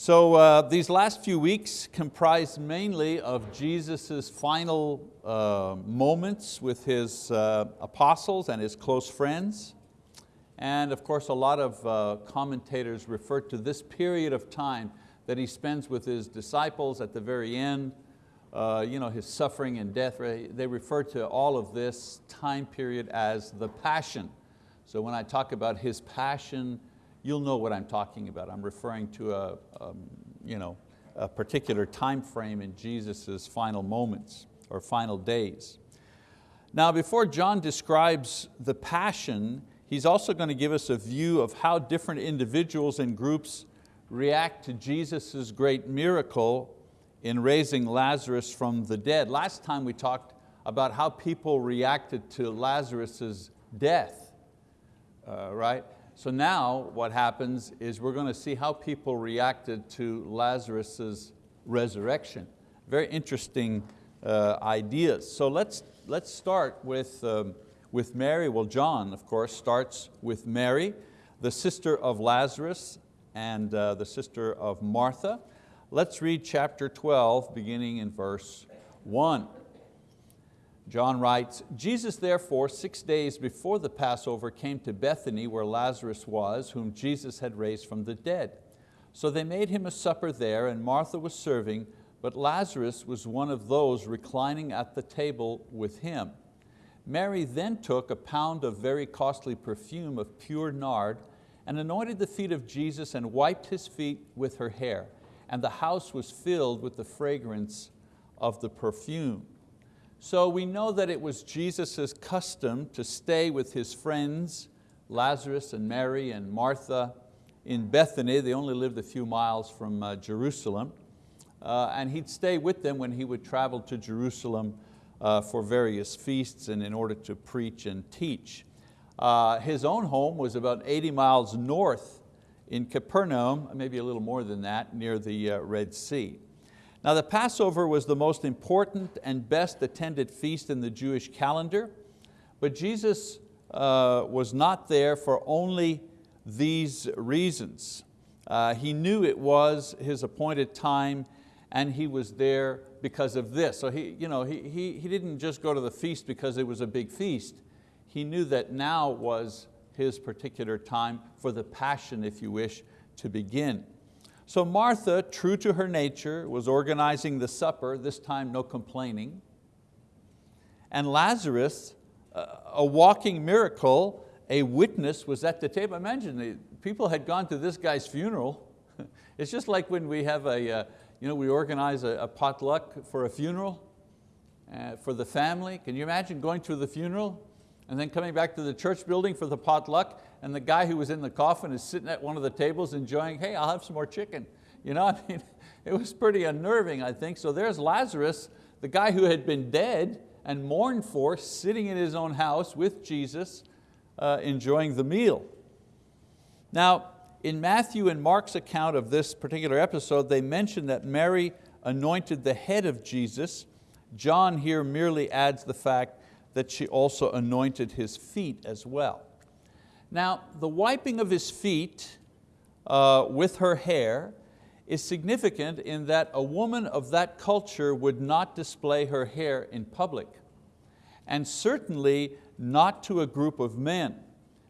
So uh, these last few weeks comprised mainly of Jesus' final uh, moments with His uh, apostles and His close friends. And of course a lot of uh, commentators refer to this period of time that He spends with His disciples at the very end, uh, you know, His suffering and death. They refer to all of this time period as the Passion. So when I talk about His passion, you'll know what I'm talking about. I'm referring to a, um, you know, a particular time frame in Jesus' final moments or final days. Now before John describes the passion, he's also going to give us a view of how different individuals and groups react to Jesus' great miracle in raising Lazarus from the dead. Last time we talked about how people reacted to Lazarus' death, uh, right? So now what happens is we're going to see how people reacted to Lazarus' resurrection. Very interesting uh, ideas. So let's, let's start with, um, with Mary. Well, John, of course, starts with Mary, the sister of Lazarus and uh, the sister of Martha. Let's read chapter 12, beginning in verse one. John writes, Jesus therefore six days before the Passover came to Bethany where Lazarus was, whom Jesus had raised from the dead. So they made him a supper there and Martha was serving, but Lazarus was one of those reclining at the table with him. Mary then took a pound of very costly perfume of pure nard and anointed the feet of Jesus and wiped his feet with her hair. And the house was filled with the fragrance of the perfume. So we know that it was Jesus' custom to stay with his friends, Lazarus and Mary and Martha in Bethany. They only lived a few miles from uh, Jerusalem. Uh, and he'd stay with them when he would travel to Jerusalem uh, for various feasts and in order to preach and teach. Uh, his own home was about 80 miles north in Capernaum, maybe a little more than that, near the uh, Red Sea. Now the Passover was the most important and best attended feast in the Jewish calendar, but Jesus uh, was not there for only these reasons. Uh, he knew it was His appointed time and He was there because of this. So he, you know, he, he, he didn't just go to the feast because it was a big feast. He knew that now was His particular time for the passion, if you wish, to begin. So Martha, true to her nature, was organizing the supper, this time no complaining. And Lazarus, a walking miracle, a witness was at the table. Imagine, the people had gone to this guy's funeral. It's just like when we have a, uh, you know, we organize a, potluck for a funeral uh, for the family. Can you imagine going to the funeral and then coming back to the church building for the potluck and the guy who was in the coffin is sitting at one of the tables enjoying, hey, I'll have some more chicken. You know, I mean, it was pretty unnerving, I think. So there's Lazarus, the guy who had been dead and mourned for, sitting in his own house with Jesus, uh, enjoying the meal. Now, in Matthew and Mark's account of this particular episode, they mention that Mary anointed the head of Jesus. John here merely adds the fact that she also anointed his feet as well. Now, the wiping of his feet uh, with her hair is significant in that a woman of that culture would not display her hair in public, and certainly not to a group of men,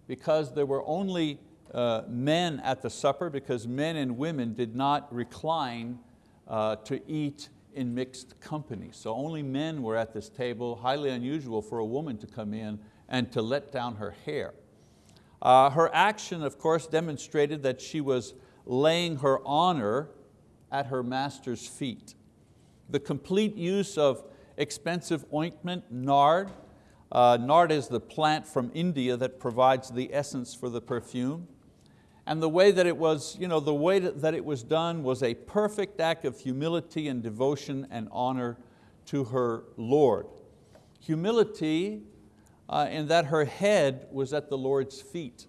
because there were only uh, men at the supper, because men and women did not recline uh, to eat in mixed company. So only men were at this table, highly unusual for a woman to come in and to let down her hair. Uh, her action, of course, demonstrated that she was laying her honor at her master's feet. The complete use of expensive ointment, nard. Uh, nard is the plant from India that provides the essence for the perfume. And the way that it was, you know, the way that it was done was a perfect act of humility and devotion and honor to her Lord. Humility uh, in that her head was at the Lord's feet.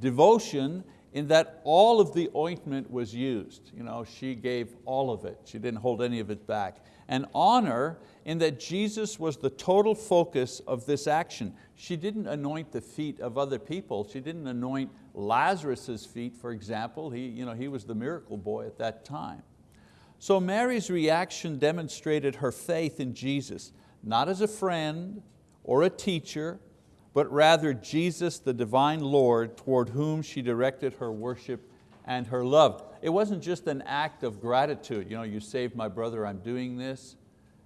Devotion in that all of the ointment was used. You know, she gave all of it. She didn't hold any of it back. And honor in that Jesus was the total focus of this action. She didn't anoint the feet of other people. She didn't anoint Lazarus's feet, for example. He, you know, he was the miracle boy at that time. So Mary's reaction demonstrated her faith in Jesus, not as a friend or a teacher, but rather Jesus, the divine Lord, toward whom she directed her worship and her love. It wasn't just an act of gratitude, you know, you saved my brother, I'm doing this.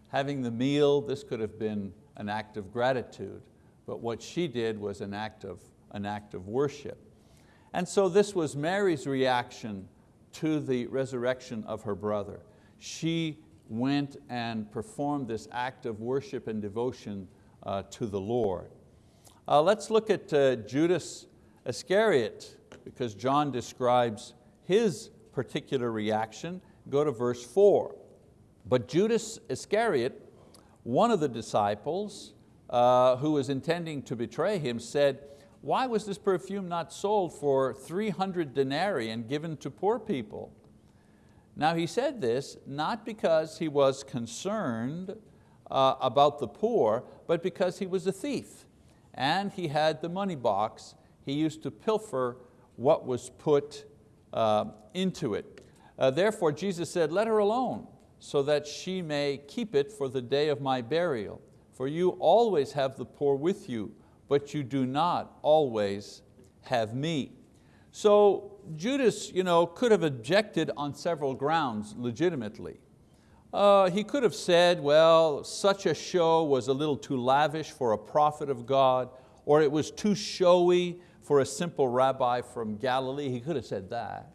Having the meal, this could have been an act of gratitude, but what she did was an act of, an act of worship. And so this was Mary's reaction to the resurrection of her brother. She went and performed this act of worship and devotion uh, to the Lord. Uh, let's look at uh, Judas Iscariot because John describes his particular reaction. Go to verse four. But Judas Iscariot, one of the disciples uh, who was intending to betray him said, why was this perfume not sold for 300 denarii and given to poor people? Now he said this not because he was concerned uh, about the poor, but because he was a thief and he had the money box. He used to pilfer what was put uh, into it. Uh, therefore Jesus said, let her alone, so that she may keep it for the day of my burial. For you always have the poor with you, but you do not always have me. So Judas you know, could have objected on several grounds legitimately. Uh, he could have said, well, such a show was a little too lavish for a prophet of God, or it was too showy for a simple rabbi from Galilee. He could have said that.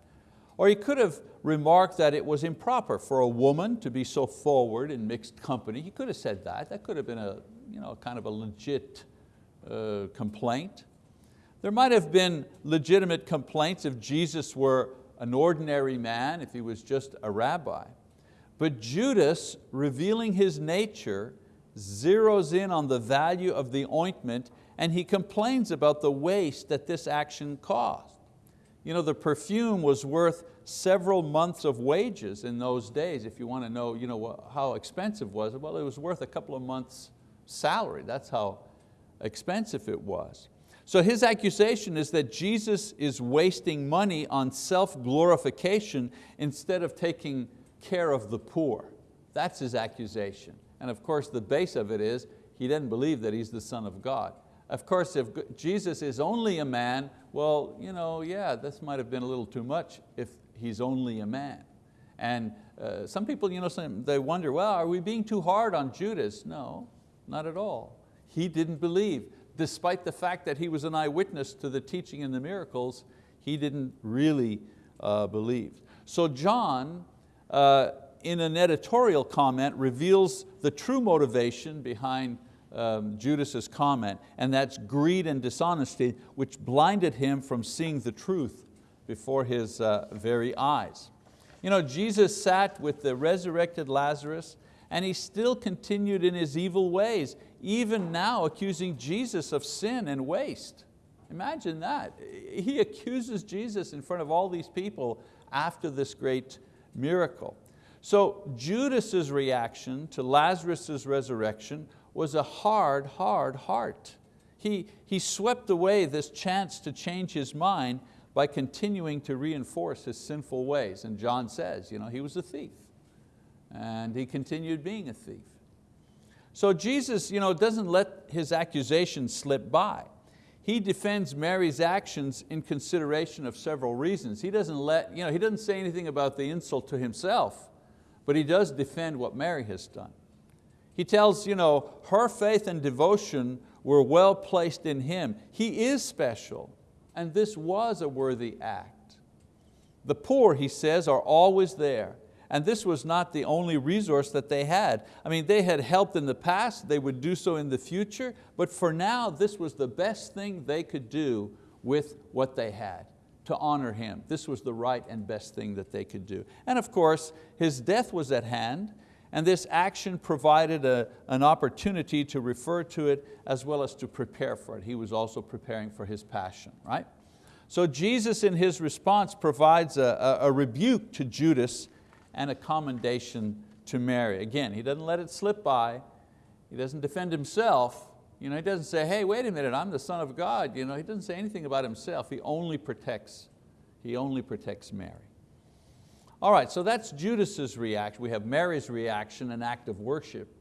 Or he could have remarked that it was improper for a woman to be so forward in mixed company. He could have said that. That could have been a you know, kind of a legit uh, complaint. There might have been legitimate complaints if Jesus were an ordinary man, if he was just a rabbi. But Judas, revealing his nature, zeroes in on the value of the ointment and he complains about the waste that this action caused. You know, the perfume was worth several months of wages in those days. If you want to know, you know how expensive was it? Well, it was worth a couple of months salary. That's how expensive it was. So his accusation is that Jesus is wasting money on self-glorification instead of taking care of the poor. That's his accusation. And of course the base of it is he doesn't believe that he's the son of God. Of course, if Jesus is only a man, well, you know, yeah, this might have been a little too much if he's only a man. And uh, some people, you know, they wonder, well, are we being too hard on Judas? No, not at all. He didn't believe. Despite the fact that he was an eyewitness to the teaching and the miracles, he didn't really uh, believe. So John, uh, in an editorial comment, reveals the true motivation behind um, Judas's comment, and that's greed and dishonesty, which blinded him from seeing the truth before his uh, very eyes. You know, Jesus sat with the resurrected Lazarus and he still continued in his evil ways, even now accusing Jesus of sin and waste. Imagine that. He accuses Jesus in front of all these people after this great miracle. So Judas's reaction to Lazarus' resurrection was a hard, hard heart. He, he swept away this chance to change his mind by continuing to reinforce his sinful ways. And John says, you know, he was a thief and he continued being a thief. So Jesus you know, doesn't let his accusations slip by. He defends Mary's actions in consideration of several reasons. He doesn't, let, you know, he doesn't say anything about the insult to himself, but he does defend what Mary has done. He tells you know, her faith and devotion were well placed in him. He is special, and this was a worthy act. The poor, he says, are always there. And this was not the only resource that they had. I mean, they had helped in the past, they would do so in the future, but for now, this was the best thing they could do with what they had to honor Him. This was the right and best thing that they could do. And of course, His death was at hand, and this action provided a, an opportunity to refer to it as well as to prepare for it. He was also preparing for His passion, right? So Jesus in His response provides a, a, a rebuke to Judas and a commendation to Mary. Again, He doesn't let it slip by. He doesn't defend Himself. You know, he doesn't say, hey, wait a minute, I'm the son of God. You know, he doesn't say anything about himself. He only protects, he only protects Mary. All right, so that's Judas's reaction. We have Mary's reaction, an act of worship,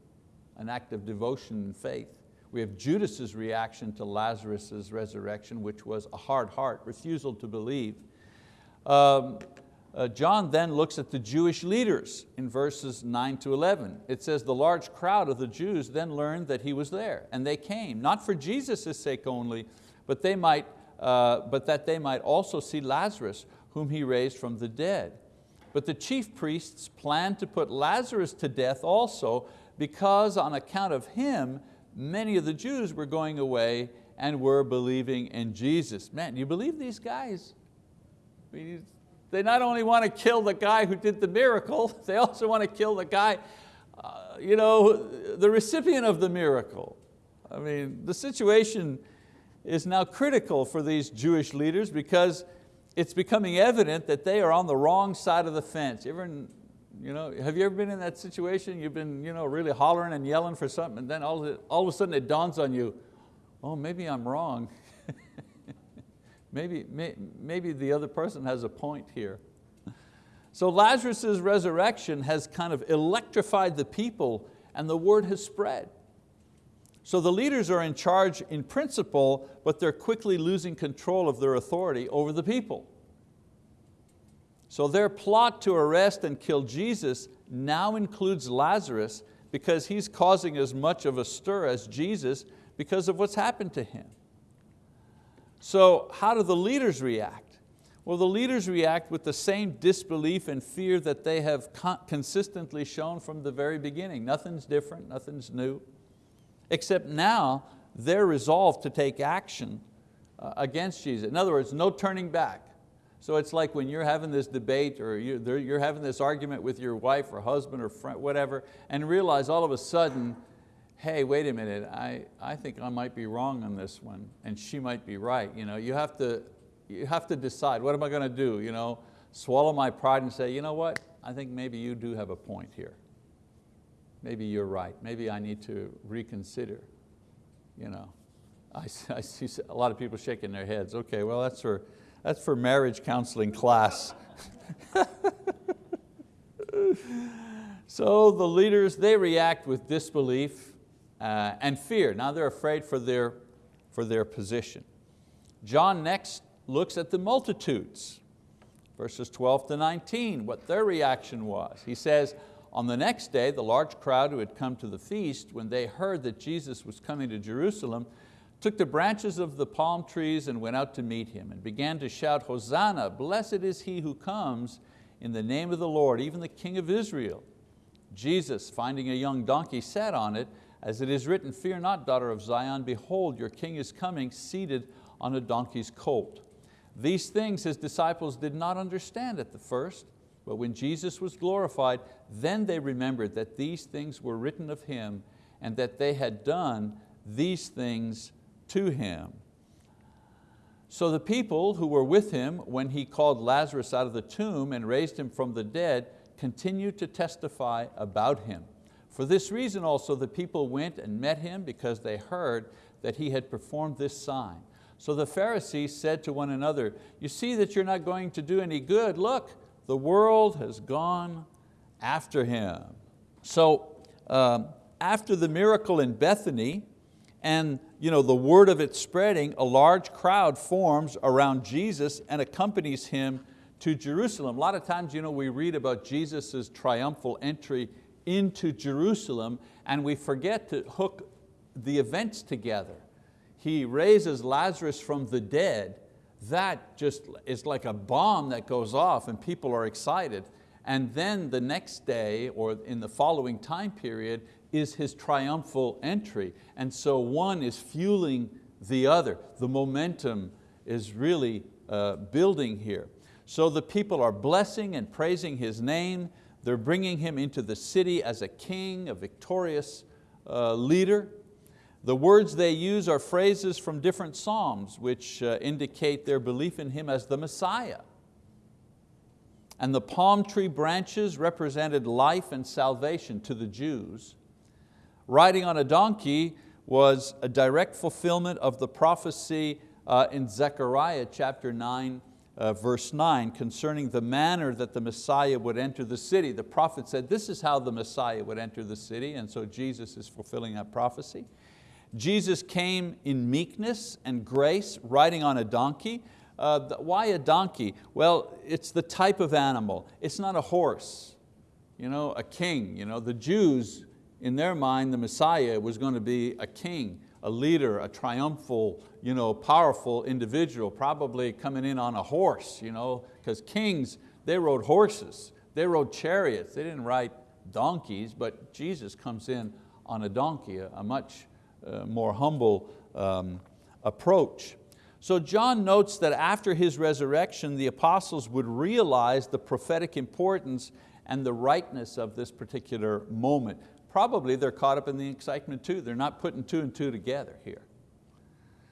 an act of devotion and faith. We have Judas's reaction to Lazarus' resurrection, which was a hard heart, refusal to believe. Um, uh, John then looks at the Jewish leaders in verses 9 to 11. It says, the large crowd of the Jews then learned that he was there, and they came, not for Jesus' sake only, but, they might, uh, but that they might also see Lazarus, whom he raised from the dead. But the chief priests planned to put Lazarus to death also, because on account of him, many of the Jews were going away and were believing in Jesus. Man, you believe these guys? They not only want to kill the guy who did the miracle, they also want to kill the guy, uh, you know, the recipient of the miracle. I mean, the situation is now critical for these Jewish leaders because it's becoming evident that they are on the wrong side of the fence. You ever, you know, have you ever been in that situation? You've been you know, really hollering and yelling for something and then all all of a sudden it dawns on you, oh, maybe I'm wrong. maybe, may, maybe the other person has a point here. So Lazarus' resurrection has kind of electrified the people and the word has spread. So the leaders are in charge in principle, but they're quickly losing control of their authority over the people. So their plot to arrest and kill Jesus now includes Lazarus because he's causing as much of a stir as Jesus because of what's happened to him. So how do the leaders react? Well, the leaders react with the same disbelief and fear that they have consistently shown from the very beginning. Nothing's different, nothing's new except now they're resolved to take action uh, against Jesus. In other words, no turning back. So it's like when you're having this debate or you're having this argument with your wife or husband or friend, whatever, and realize all of a sudden, hey, wait a minute, I, I think I might be wrong on this one and she might be right. You, know, you, have to, you have to decide, what am I going to do? You know, swallow my pride and say, you know what, I think maybe you do have a point here maybe you're right. Maybe I need to reconsider. You know, I, I see a lot of people shaking their heads. Okay, well that's for, that's for marriage counseling class. so the leaders, they react with disbelief uh, and fear. Now they're afraid for their, for their position. John next looks at the multitudes, verses 12 to 19, what their reaction was. He says, on the next day, the large crowd who had come to the feast, when they heard that Jesus was coming to Jerusalem, took the branches of the palm trees and went out to meet him and began to shout, Hosanna, blessed is he who comes in the name of the Lord, even the King of Israel. Jesus, finding a young donkey, sat on it, as it is written, Fear not, daughter of Zion, behold, your king is coming, seated on a donkey's colt. These things his disciples did not understand at the first, but when Jesus was glorified, then they remembered that these things were written of Him and that they had done these things to Him. So the people who were with Him when He called Lazarus out of the tomb and raised him from the dead continued to testify about Him. For this reason also the people went and met Him because they heard that He had performed this sign. So the Pharisees said to one another, you see that you're not going to do any good. Look, the world has gone after him. So um, after the miracle in Bethany and you know, the word of it spreading, a large crowd forms around Jesus and accompanies him to Jerusalem. A lot of times you know, we read about Jesus' triumphal entry into Jerusalem and we forget to hook the events together. He raises Lazarus from the dead that just is like a bomb that goes off and people are excited. And then the next day or in the following time period is his triumphal entry. And so one is fueling the other. The momentum is really uh, building here. So the people are blessing and praising His name. They're bringing Him into the city as a king, a victorious uh, leader. The words they use are phrases from different Psalms which uh, indicate their belief in Him as the Messiah. And the palm tree branches represented life and salvation to the Jews. Riding on a donkey was a direct fulfillment of the prophecy uh, in Zechariah chapter 9, uh, verse 9 concerning the manner that the Messiah would enter the city. The prophet said this is how the Messiah would enter the city and so Jesus is fulfilling that prophecy. Jesus came in meekness and grace riding on a donkey. Uh, why a donkey? Well, it's the type of animal. It's not a horse, you know, a king. You know, the Jews, in their mind, the Messiah was going to be a king, a leader, a triumphal, you know, powerful individual, probably coming in on a horse, you know, because kings, they rode horses, they rode chariots, they didn't ride donkeys, but Jesus comes in on a donkey, a, a much uh, more humble um, approach. So John notes that after his resurrection, the apostles would realize the prophetic importance and the rightness of this particular moment. Probably they're caught up in the excitement too. They're not putting two and two together here.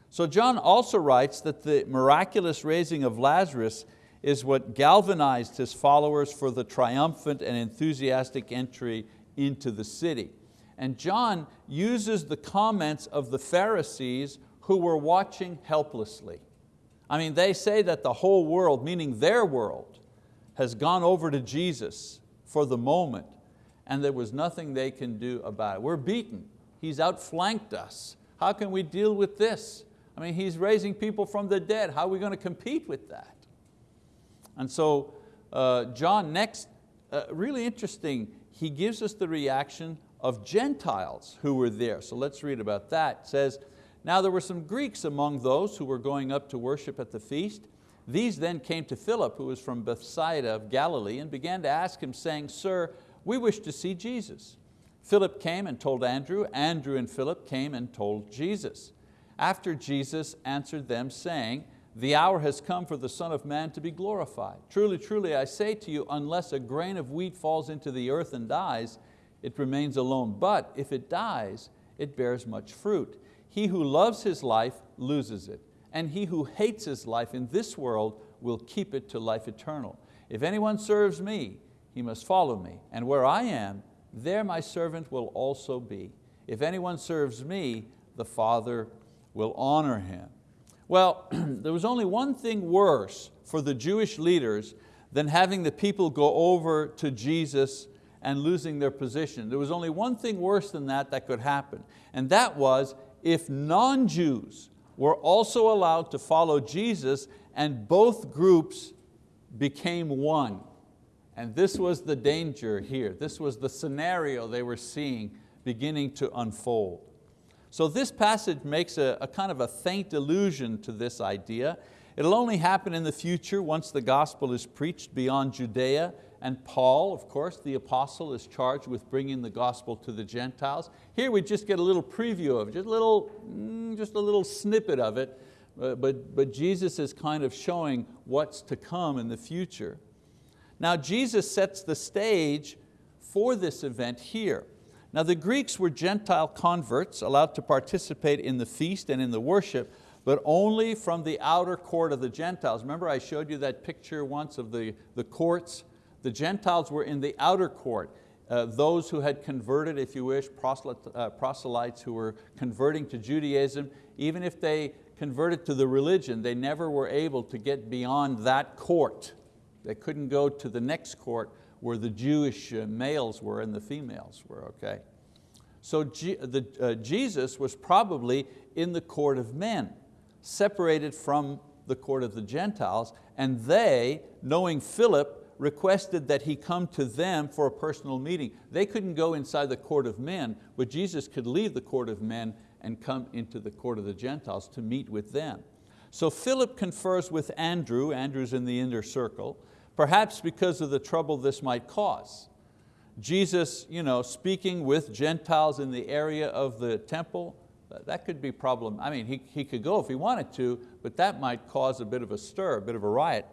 So John also writes that the miraculous raising of Lazarus is what galvanized his followers for the triumphant and enthusiastic entry into the city. And John uses the comments of the Pharisees who were watching helplessly. I mean, they say that the whole world, meaning their world, has gone over to Jesus for the moment and there was nothing they can do about it. We're beaten. He's outflanked us. How can we deal with this? I mean, He's raising people from the dead. How are we going to compete with that? And so uh, John next, uh, really interesting, he gives us the reaction of Gentiles who were there. So let's read about that. It says, now there were some Greeks among those who were going up to worship at the feast. These then came to Philip, who was from Bethsaida of Galilee, and began to ask him, saying, Sir, we wish to see Jesus. Philip came and told Andrew, Andrew and Philip came and told Jesus. After Jesus answered them saying, the hour has come for the Son of Man to be glorified. Truly, truly, I say to you, unless a grain of wheat falls into the earth and dies, it remains alone. But if it dies, it bears much fruit. He who loves his life loses it, and he who hates his life in this world will keep it to life eternal. If anyone serves me, he must follow me, and where I am, there my servant will also be. If anyone serves me, the Father will honor him. Well, there was only one thing worse for the Jewish leaders than having the people go over to Jesus and losing their position. There was only one thing worse than that that could happen, and that was if non-Jews were also allowed to follow Jesus and both groups became one. And this was the danger here. This was the scenario they were seeing beginning to unfold. So this passage makes a, a kind of a faint allusion to this idea. It'll only happen in the future once the gospel is preached beyond Judea and Paul, of course, the apostle, is charged with bringing the gospel to the Gentiles. Here we just get a little preview of it, just a little, mm, just a little snippet of it, uh, but, but Jesus is kind of showing what's to come in the future. Now Jesus sets the stage for this event here. Now the Greeks were Gentile converts allowed to participate in the feast and in the worship, but only from the outer court of the Gentiles. Remember I showed you that picture once of the, the courts the Gentiles were in the outer court. Uh, those who had converted, if you wish, uh, proselytes who were converting to Judaism, even if they converted to the religion, they never were able to get beyond that court. They couldn't go to the next court where the Jewish uh, males were and the females were, okay? So the, uh, Jesus was probably in the court of men, separated from the court of the Gentiles, and they, knowing Philip, requested that he come to them for a personal meeting. They couldn't go inside the court of men, but Jesus could leave the court of men and come into the court of the Gentiles to meet with them. So Philip confers with Andrew, Andrew's in the inner circle, perhaps because of the trouble this might cause. Jesus you know, speaking with Gentiles in the area of the temple, that could be problem. I mean, he, he could go if he wanted to, but that might cause a bit of a stir, a bit of a riot.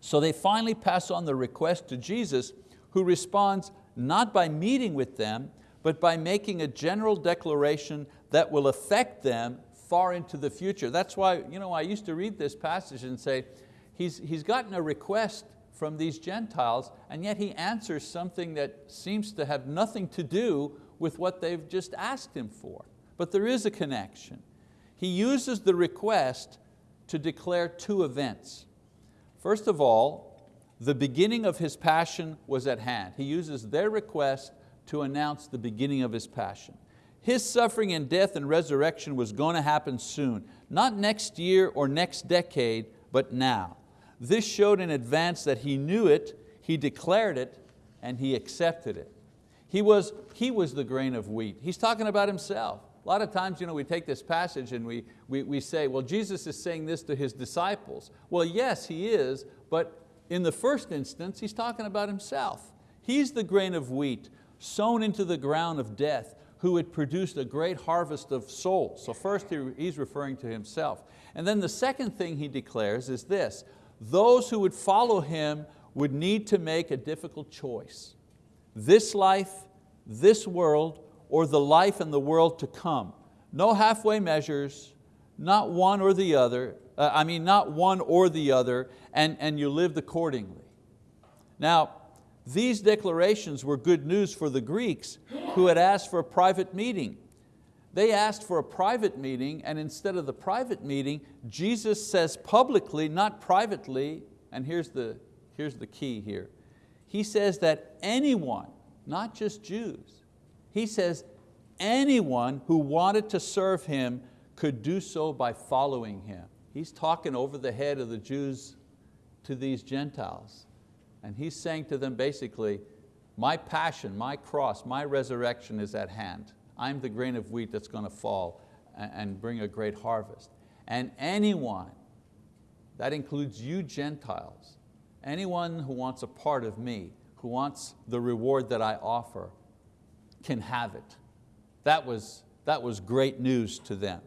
So they finally pass on the request to Jesus who responds not by meeting with them, but by making a general declaration that will affect them far into the future. That's why you know, I used to read this passage and say, he's, he's gotten a request from these Gentiles and yet he answers something that seems to have nothing to do with what they've just asked him for. But there is a connection. He uses the request to declare two events. First of all, the beginning of His passion was at hand. He uses their request to announce the beginning of His passion. His suffering and death and resurrection was going to happen soon, not next year or next decade, but now. This showed in advance that He knew it, He declared it, and He accepted it. He was, he was the grain of wheat. He's talking about Himself. A lot of times you know, we take this passage and we, we, we say, well, Jesus is saying this to His disciples. Well, yes, He is, but in the first instance, He's talking about Himself. He's the grain of wheat sown into the ground of death who had produced a great harvest of souls. So first he's referring to himself. And then the second thing he declares is this, those who would follow him would need to make a difficult choice. This life, this world, or the life and the world to come. No halfway measures, not one or the other, uh, I mean not one or the other, and, and you lived accordingly. Now, these declarations were good news for the Greeks who had asked for a private meeting. They asked for a private meeting and instead of the private meeting, Jesus says publicly, not privately, and here's the, here's the key here. He says that anyone, not just Jews, he says anyone who wanted to serve Him could do so by following Him. He's talking over the head of the Jews to these Gentiles. And He's saying to them basically, my passion, my cross, my resurrection is at hand. I'm the grain of wheat that's going to fall and bring a great harvest. And anyone, that includes you Gentiles, anyone who wants a part of me, who wants the reward that I offer, can have it. That was, that was great news to them.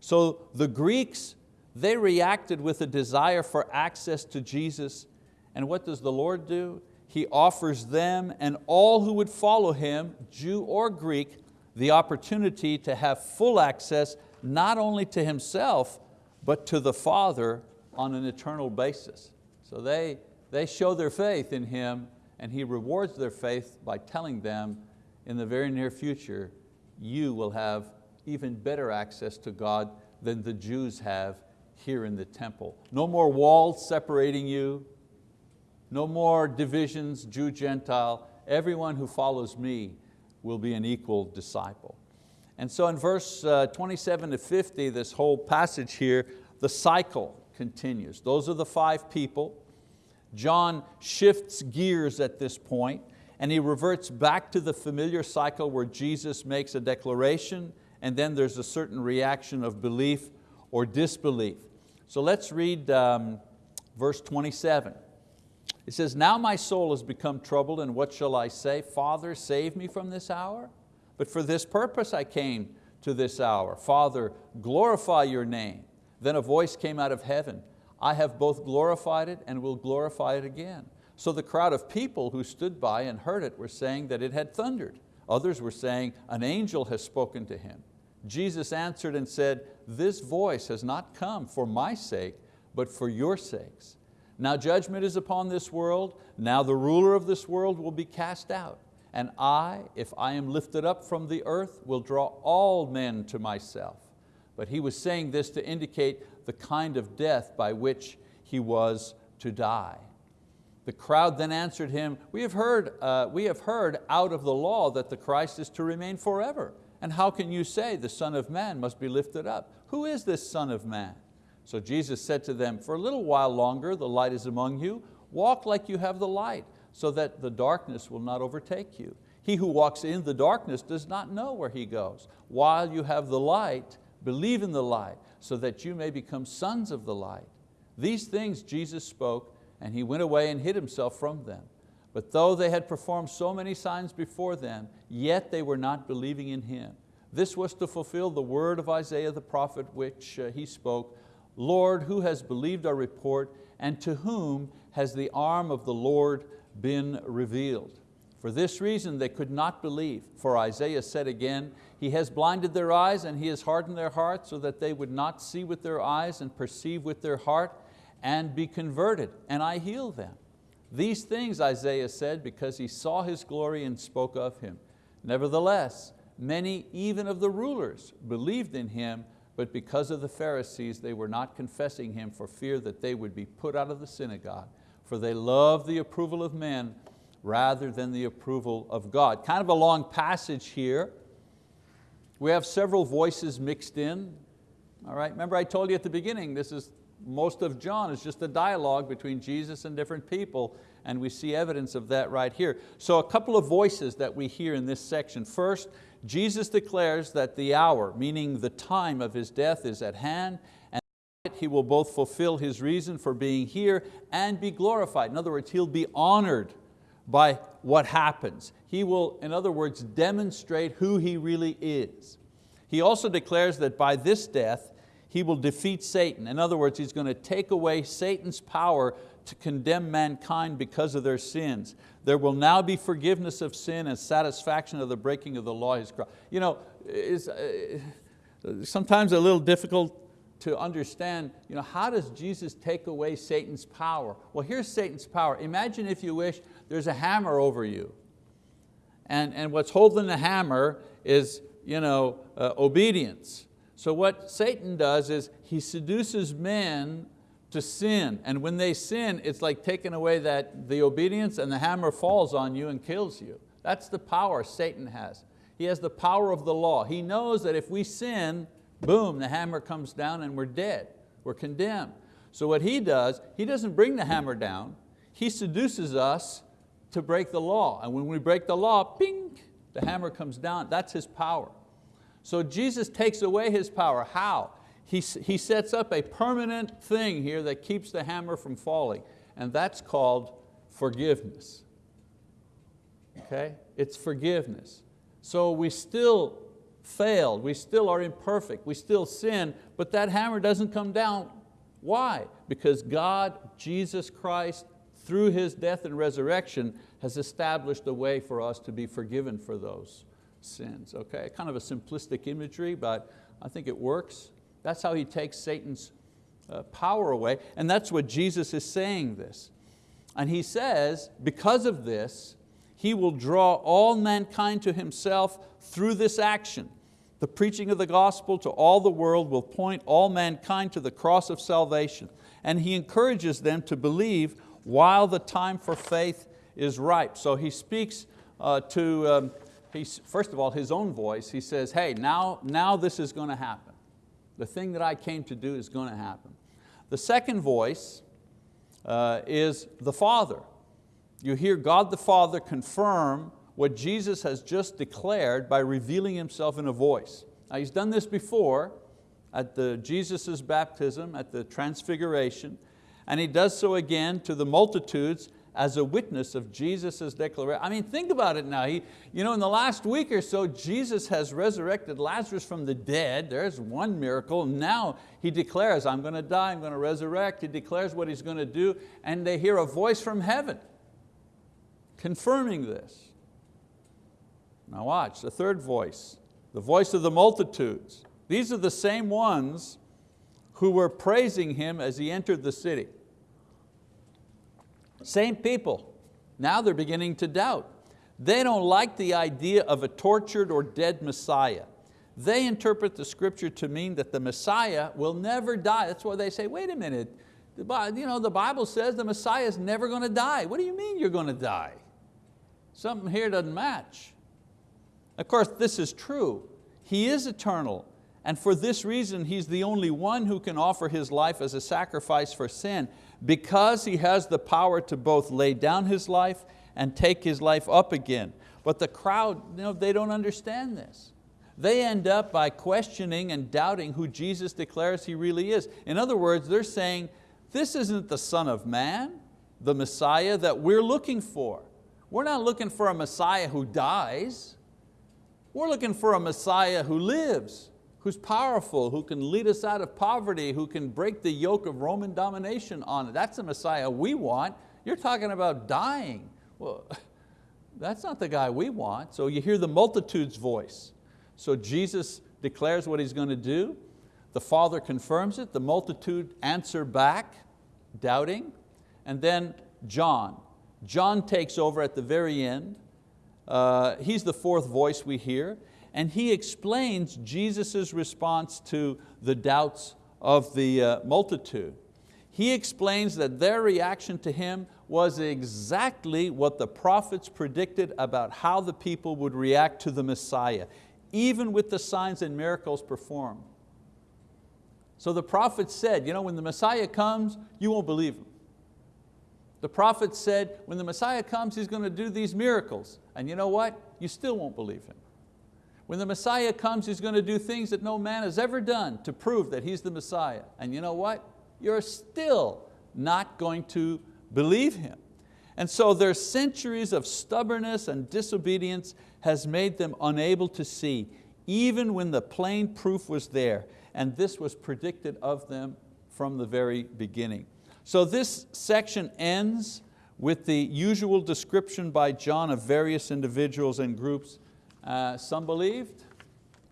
So the Greeks, they reacted with a desire for access to Jesus. And what does the Lord do? He offers them and all who would follow Him, Jew or Greek, the opportunity to have full access not only to Himself, but to the Father on an eternal basis. So they, they show their faith in Him and He rewards their faith by telling them in the very near future, you will have even better access to God than the Jews have here in the temple. No more walls separating you, no more divisions, Jew, Gentile. Everyone who follows me will be an equal disciple. And so in verse uh, 27 to 50, this whole passage here, the cycle continues. Those are the five people. John shifts gears at this point and he reverts back to the familiar cycle where Jesus makes a declaration and then there's a certain reaction of belief or disbelief. So let's read um, verse 27. It says, now my soul has become troubled and what shall I say? Father, save me from this hour? But for this purpose I came to this hour. Father, glorify your name. Then a voice came out of heaven. I have both glorified it and will glorify it again. So the crowd of people who stood by and heard it were saying that it had thundered. Others were saying, an angel has spoken to him. Jesus answered and said, this voice has not come for my sake, but for your sakes. Now judgment is upon this world, now the ruler of this world will be cast out. And I, if I am lifted up from the earth, will draw all men to myself. But he was saying this to indicate the kind of death by which he was to die. The crowd then answered him, we have, heard, uh, we have heard out of the law that the Christ is to remain forever. And how can you say the Son of Man must be lifted up? Who is this Son of Man? So Jesus said to them, for a little while longer the light is among you, walk like you have the light, so that the darkness will not overtake you. He who walks in the darkness does not know where he goes. While you have the light, believe in the light, so that you may become sons of the light. These things Jesus spoke and he went away and hid himself from them. But though they had performed so many signs before them, yet they were not believing in Him. This was to fulfill the word of Isaiah the prophet which uh, he spoke, Lord, who has believed our report, and to whom has the arm of the Lord been revealed? For this reason they could not believe, for Isaiah said again, He has blinded their eyes and He has hardened their hearts so that they would not see with their eyes and perceive with their heart and be converted, and I heal them. These things Isaiah said because he saw His glory and spoke of Him. Nevertheless, many even of the rulers believed in Him, but because of the Pharisees they were not confessing Him for fear that they would be put out of the synagogue, for they loved the approval of men rather than the approval of God. Kind of a long passage here. We have several voices mixed in. All right, remember I told you at the beginning, this is most of John is just a dialogue between Jesus and different people, and we see evidence of that right here. So a couple of voices that we hear in this section. First, Jesus declares that the hour, meaning the time of His death is at hand, and He will both fulfill His reason for being here and be glorified. In other words, He'll be honored by what happens. He will, in other words, demonstrate who He really is. He also declares that by this death, He will defeat Satan. In other words, He's going to take away Satan's power to condemn mankind because of their sins. There will now be forgiveness of sin and satisfaction of the breaking of the law. his cross. You know, it's uh, sometimes a little difficult to understand you know, how does Jesus take away Satan's power? Well, here's Satan's power. Imagine if you wish there's a hammer over you. And, and what's holding the hammer is you know, uh, obedience. So what Satan does is he seduces men to sin. And when they sin, it's like taking away that, the obedience and the hammer falls on you and kills you. That's the power Satan has. He has the power of the law. He knows that if we sin, boom, the hammer comes down and we're dead, we're condemned. So what he does, he doesn't bring the hammer down, he seduces us to break the law. And when we break the law, ping, the hammer comes down. That's his power. So Jesus takes away his power. How? He, he sets up a permanent thing here that keeps the hammer from falling, and that's called forgiveness. Okay? It's forgiveness. So we still failed, we still are imperfect, we still sin, but that hammer doesn't come down. Why? Because God, Jesus Christ, through His death and resurrection, has established a way for us to be forgiven for those sins. Okay, kind of a simplistic imagery, but I think it works. That's how He takes Satan's uh, power away, and that's what Jesus is saying this. And He says, because of this, He will draw all mankind to Himself through this action. The preaching of the gospel to all the world will point all mankind to the cross of salvation. And He encourages them to believe while the time for faith is ripe. So He speaks uh, to, um, he's, first of all, His own voice. He says, hey, now, now this is going to happen. The thing that I came to do is going to happen. The second voice uh, is the Father. You hear God the Father confirm what Jesus has just declared by revealing Himself in a voice. Now He's done this before at the Jesus' baptism, at the transfiguration, and He does so again to the multitudes as a witness of Jesus' declaration. I mean, think about it now. He, you know, in the last week or so, Jesus has resurrected Lazarus from the dead. There's one miracle. Now He declares, I'm going to die, I'm going to resurrect. He declares what He's going to do, and they hear a voice from heaven confirming this. Now watch, the third voice, the voice of the multitudes. These are the same ones who were praising Him as He entered the city. Same people, now they're beginning to doubt. They don't like the idea of a tortured or dead Messiah. They interpret the scripture to mean that the Messiah will never die. That's why they say, wait a minute, the, you know, the Bible says the Messiah is never going to die. What do you mean you're going to die? Something here doesn't match. Of course, this is true. He is eternal, and for this reason, He's the only one who can offer His life as a sacrifice for sin, because He has the power to both lay down His life and take His life up again. But the crowd, you know, they don't understand this. They end up by questioning and doubting who Jesus declares He really is. In other words, they're saying, this isn't the Son of Man, the Messiah that we're looking for. We're not looking for a Messiah who dies. We're looking for a Messiah who lives, who's powerful, who can lead us out of poverty, who can break the yoke of Roman domination on it. That's the Messiah we want. You're talking about dying. Well, that's not the guy we want. So you hear the multitude's voice. So Jesus declares what He's going to do. The Father confirms it. The multitude answer back, doubting. And then John. John takes over at the very end. Uh, he's the fourth voice we hear. And he explains Jesus' response to the doubts of the uh, multitude. He explains that their reaction to him was exactly what the prophets predicted about how the people would react to the Messiah, even with the signs and miracles performed. So the prophets said, you know, when the Messiah comes, you won't believe him. The prophet said, when the Messiah comes, He's going to do these miracles. And you know what? You still won't believe Him. When the Messiah comes, He's going to do things that no man has ever done to prove that He's the Messiah. And you know what? You're still not going to believe Him. And so their centuries of stubbornness and disobedience has made them unable to see, even when the plain proof was there. And this was predicted of them from the very beginning. So this section ends with the usual description by John of various individuals and groups. Uh, some believed,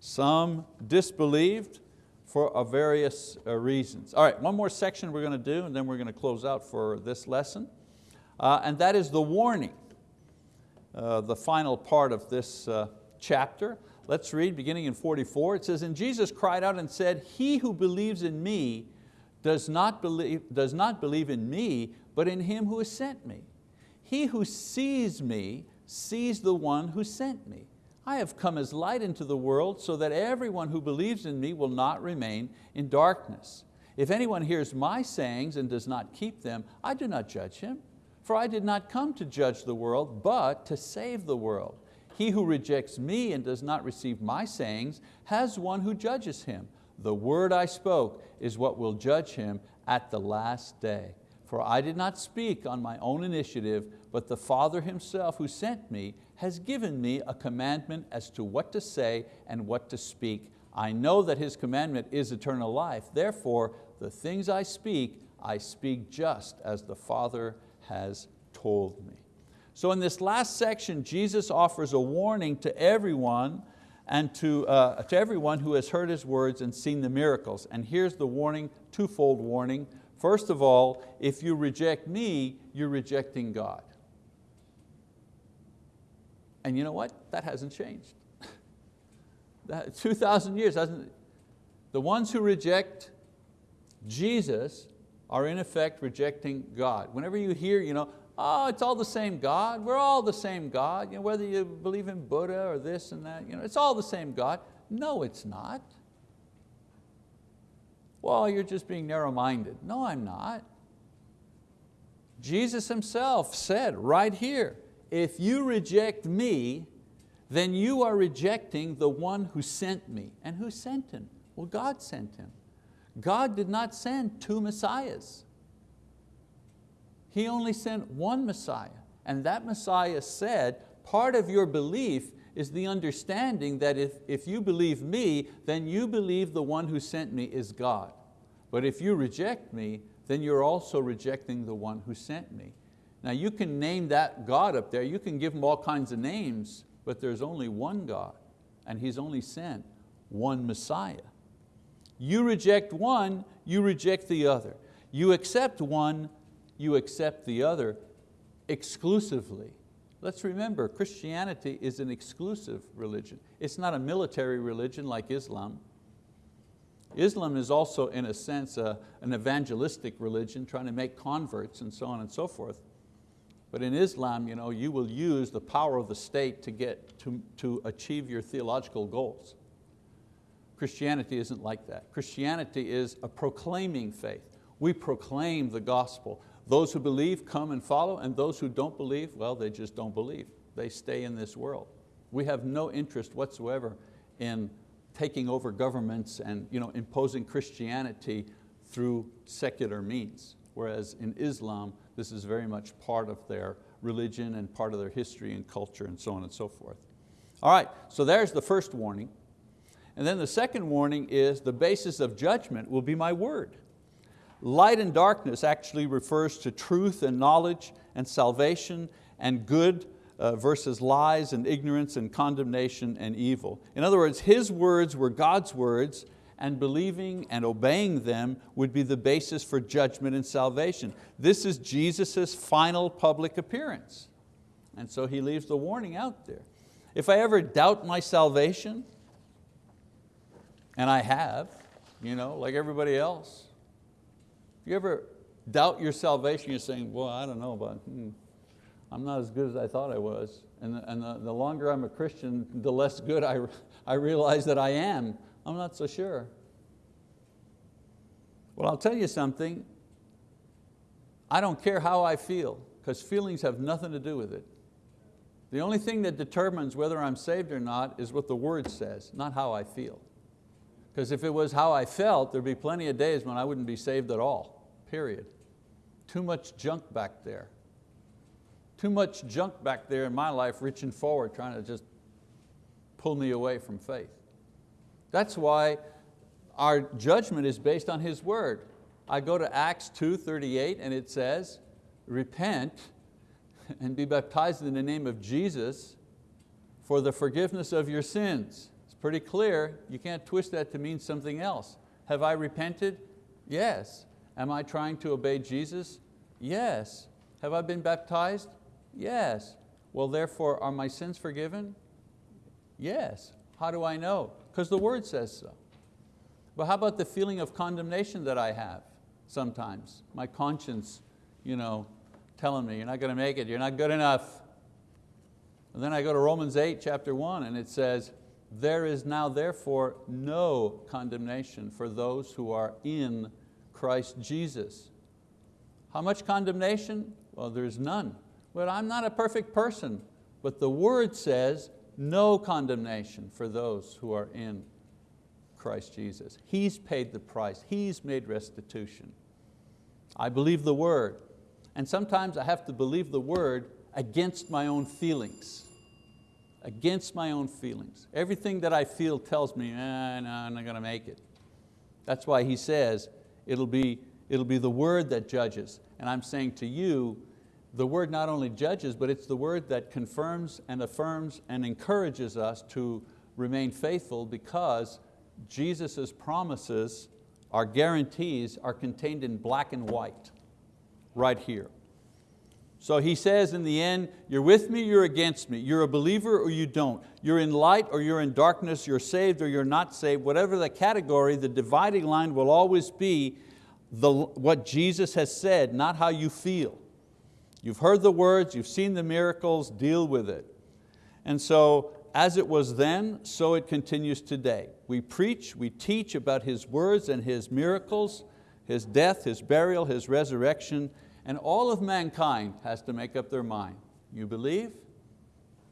some disbelieved for various uh, reasons. All right, one more section we're going to do and then we're going to close out for this lesson. Uh, and that is the warning, uh, the final part of this uh, chapter. Let's read beginning in 44. It says, And Jesus cried out and said, He who believes in me does not, believe, does not believe in me, but in Him who has sent me. He who sees me sees the one who sent me. I have come as light into the world so that everyone who believes in me will not remain in darkness. If anyone hears my sayings and does not keep them, I do not judge him. For I did not come to judge the world, but to save the world. He who rejects me and does not receive my sayings has one who judges him. The word I spoke is what will judge him at the last day. For I did not speak on my own initiative, but the Father Himself who sent me has given me a commandment as to what to say and what to speak. I know that His commandment is eternal life. Therefore, the things I speak, I speak just as the Father has told me. So in this last section, Jesus offers a warning to everyone and to, uh, to everyone who has heard His words and seen the miracles. And here's the warning, twofold warning. First of all, if you reject me, you're rejecting God. And you know what? That hasn't changed. 2,000 years, hasn't, the ones who reject Jesus are in effect rejecting God. Whenever you hear, you know, oh, it's all the same God, we're all the same God, you know, whether you believe in Buddha or this and that, you know, it's all the same God. No, it's not. Well, you're just being narrow-minded. No, I'm not. Jesus himself said right here, if you reject me, then you are rejecting the one who sent me. And who sent him? Well, God sent him. God did not send two messiahs. He only sent one Messiah. And that Messiah said, part of your belief is the understanding that if, if you believe me, then you believe the one who sent me is God. But if you reject me, then you're also rejecting the one who sent me. Now you can name that God up there, you can give him all kinds of names, but there's only one God, and He's only sent one Messiah. You reject one, you reject the other. You accept one, you accept the other exclusively. Let's remember, Christianity is an exclusive religion. It's not a military religion like Islam. Islam is also, in a sense, a, an evangelistic religion, trying to make converts and so on and so forth. But in Islam, you, know, you will use the power of the state to, get, to, to achieve your theological goals. Christianity isn't like that. Christianity is a proclaiming faith. We proclaim the gospel. Those who believe come and follow, and those who don't believe, well, they just don't believe. They stay in this world. We have no interest whatsoever in taking over governments and you know, imposing Christianity through secular means. Whereas in Islam, this is very much part of their religion and part of their history and culture and so on and so forth. All right, so there's the first warning. And then the second warning is the basis of judgment will be my word. Light and darkness actually refers to truth and knowledge and salvation and good uh, versus lies and ignorance and condemnation and evil. In other words, His words were God's words and believing and obeying them would be the basis for judgment and salvation. This is Jesus' final public appearance. And so He leaves the warning out there. If I ever doubt my salvation, and I have, you know, like everybody else, if you ever doubt your salvation, you're saying, well, I don't know, but hmm, I'm not as good as I thought I was. And, the, and the, the longer I'm a Christian, the less good I, I realize that I am. I'm not so sure. Well, I'll tell you something. I don't care how I feel, because feelings have nothing to do with it. The only thing that determines whether I'm saved or not is what the word says, not how I feel. Because if it was how I felt, there'd be plenty of days when I wouldn't be saved at all, period. Too much junk back there. Too much junk back there in my life reaching forward, trying to just pull me away from faith. That's why our judgment is based on His word. I go to Acts 2.38 and it says, repent and be baptized in the name of Jesus for the forgiveness of your sins. It's pretty clear, you can't twist that to mean something else. Have I repented? Yes. Am I trying to obey Jesus? Yes. Have I been baptized? Yes. Well, therefore, are my sins forgiven? Yes. How do I know? Because the word says so. But how about the feeling of condemnation that I have sometimes? My conscience you know, telling me, you're not going to make it, you're not good enough. And then I go to Romans 8, chapter 1, and it says, there is now therefore no condemnation for those who are in Christ Jesus. How much condemnation? Well, there's none. But I'm not a perfect person. But the word says, no condemnation for those who are in Christ Jesus. He's paid the price, He's made restitution. I believe the word. And sometimes I have to believe the word against my own feelings. Against my own feelings. Everything that I feel tells me, eh, no, I'm not going to make it. That's why he says, it'll be, it'll be the word that judges. And I'm saying to you, the word not only judges, but it's the word that confirms and affirms and encourages us to remain faithful because Jesus' promises, our guarantees, are contained in black and white, right here. So he says in the end, you're with me, you're against me. You're a believer or you don't. You're in light or you're in darkness. You're saved or you're not saved. Whatever the category, the dividing line will always be the, what Jesus has said, not how you feel. You've heard the words, you've seen the miracles, deal with it. And so as it was then, so it continues today. We preach, we teach about His words and His miracles, His death, His burial, His resurrection, and all of mankind has to make up their mind. You believe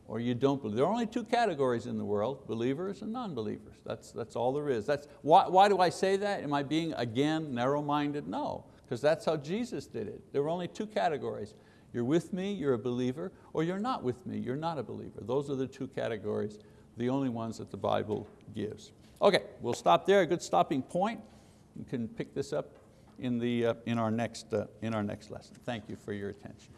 or you don't believe. There are only two categories in the world, believers and non-believers. That's, that's all there is. That's, why, why do I say that? Am I being, again, narrow-minded? No, because that's how Jesus did it. There were only two categories. You're with me, you're a believer, or you're not with me, you're not a believer. Those are the two categories, the only ones that the Bible gives. Okay, we'll stop there, a good stopping point. You can pick this up in, the, uh, in, our, next, uh, in our next lesson. Thank you for your attention.